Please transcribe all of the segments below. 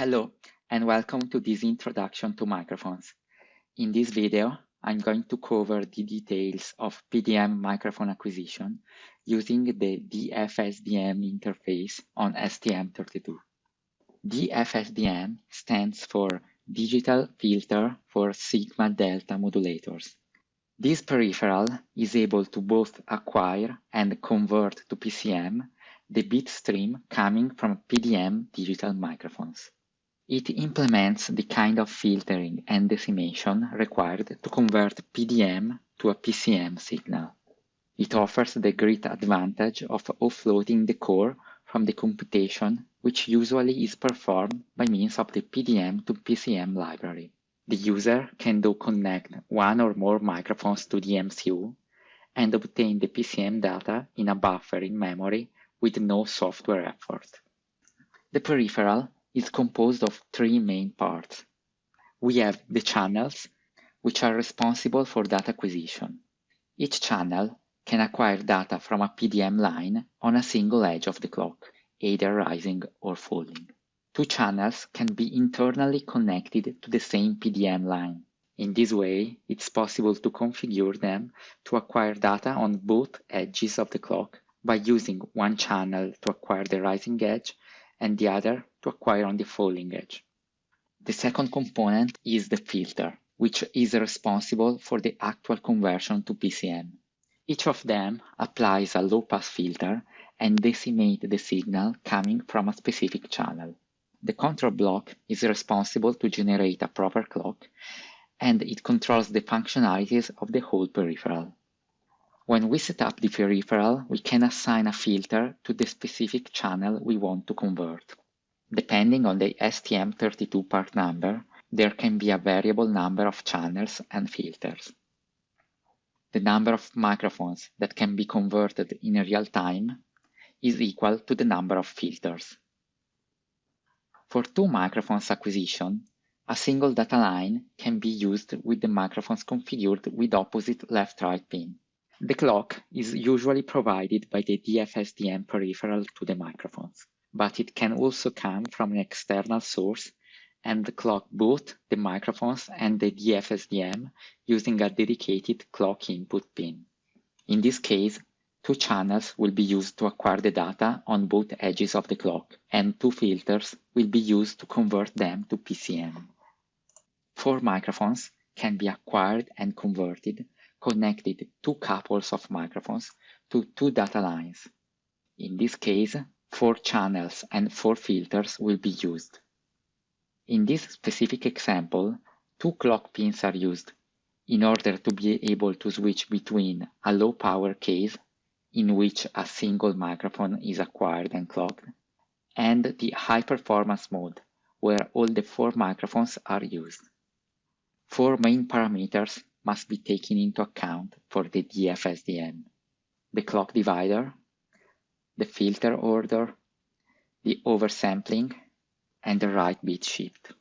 Hello, and welcome to this introduction to microphones. In this video, I'm going to cover the details of PDM microphone acquisition using the DFSDM interface on STM32. DFSDM stands for Digital Filter for Sigma Delta Modulators. This peripheral is able to both acquire and convert to PCM the bit stream coming from PDM digital microphones. It implements the kind of filtering and decimation required to convert PDM to a PCM signal. It offers the great advantage of offloading the core from the computation which usually is performed by means of the PDM to PCM library. The user can do connect one or more microphones to the MCU and obtain the PCM data in a buffer in memory with no software effort. The peripheral is composed of three main parts. We have the channels, which are responsible for data acquisition. Each channel can acquire data from a PDM line on a single edge of the clock, either rising or falling. Two channels can be internally connected to the same PDM line. In this way, it's possible to configure them to acquire data on both edges of the clock by using one channel to acquire the rising edge and the other to acquire on the falling edge. The second component is the filter, which is responsible for the actual conversion to PCM. Each of them applies a low-pass filter and decimate the signal coming from a specific channel. The control block is responsible to generate a proper clock and it controls the functionalities of the whole peripheral. When we set up the peripheral, we can assign a filter to the specific channel we want to convert. Depending on the STM32 part number, there can be a variable number of channels and filters. The number of microphones that can be converted in real time is equal to the number of filters. For two microphones acquisition, a single data line can be used with the microphones configured with opposite left-right pin. The clock is usually provided by the DFSDM peripheral to the microphones, but it can also come from an external source and clock both the microphones and the DFSDM using a dedicated clock input pin. In this case, two channels will be used to acquire the data on both edges of the clock, and two filters will be used to convert them to PCM. Four microphones can be acquired and converted connected two couples of microphones to two data lines. In this case, four channels and four filters will be used. In this specific example, two clock pins are used in order to be able to switch between a low power case in which a single microphone is acquired and clocked and the high performance mode where all the four microphones are used. Four main parameters must be taken into account for the DFSDM. The clock divider, the filter order, the oversampling, and the right bit shift.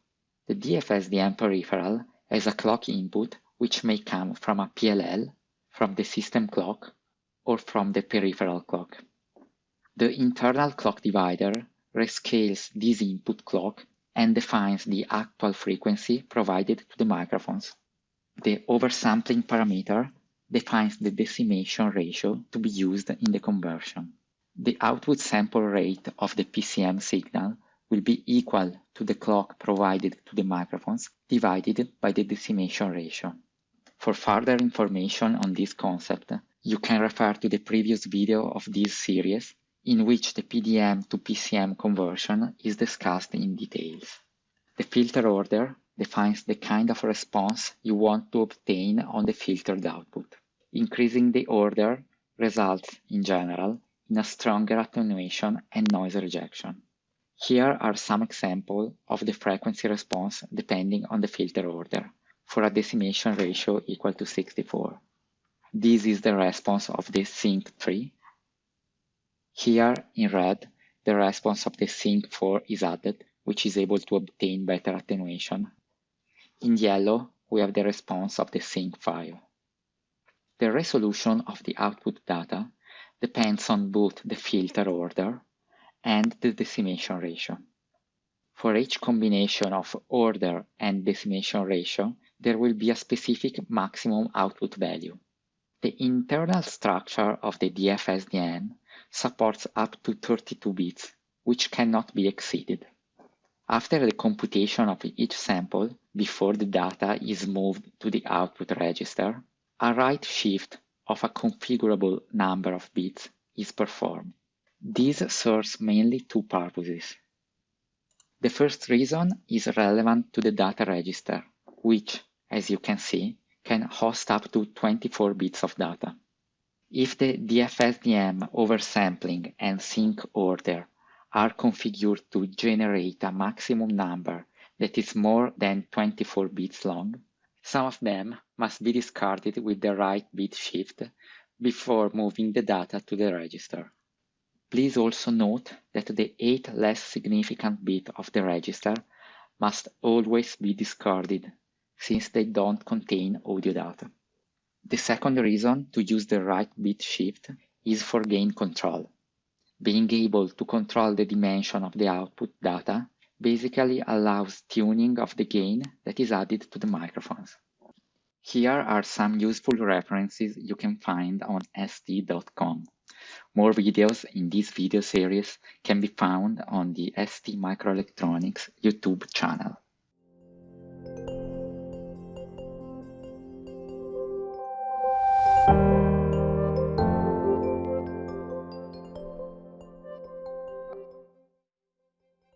The DFSDM peripheral has a clock input which may come from a PLL, from the system clock, or from the peripheral clock. The internal clock divider rescales this input clock and defines the actual frequency provided to the microphones. The oversampling parameter defines the decimation ratio to be used in the conversion. The output sample rate of the PCM signal will be equal to the clock provided to the microphones divided by the decimation ratio. For further information on this concept, you can refer to the previous video of this series in which the PDM to PCM conversion is discussed in details. The filter order defines the kind of response you want to obtain on the filtered output. Increasing the order results, in general, in a stronger attenuation and noise rejection. Here are some examples of the frequency response depending on the filter order, for a decimation ratio equal to 64. This is the response of the Sinc 3. Here, in red, the response of the Sinc 4 is added, which is able to obtain better attenuation in yellow, we have the response of the sinc five. The resolution of the output data depends on both the filter order and the decimation ratio. For each combination of order and decimation ratio, there will be a specific maximum output value. The internal structure of the DFSDM supports up to 32 bits, which cannot be exceeded. After the computation of each sample, before the data is moved to the output register, a right shift of a configurable number of bits is performed. This serves mainly two purposes. The first reason is relevant to the data register, which, as you can see, can host up to 24 bits of data. If the DFSDM oversampling and sinc order are configured to generate a maximum number that is more than 24 bits long, some of them must be discarded with the right bit shift before moving the data to the register. Please also note that the 8 less significant bit of the register must always be discarded since they don't contain audio data. The second reason to use the right bit shift is for gain control. Being able to control the dimension of the output data basically allows tuning of the gain that is added to the microphones. Here are some useful references you can find on st.com. More videos in this video series can be found on the ST Microelectronics YouTube channel.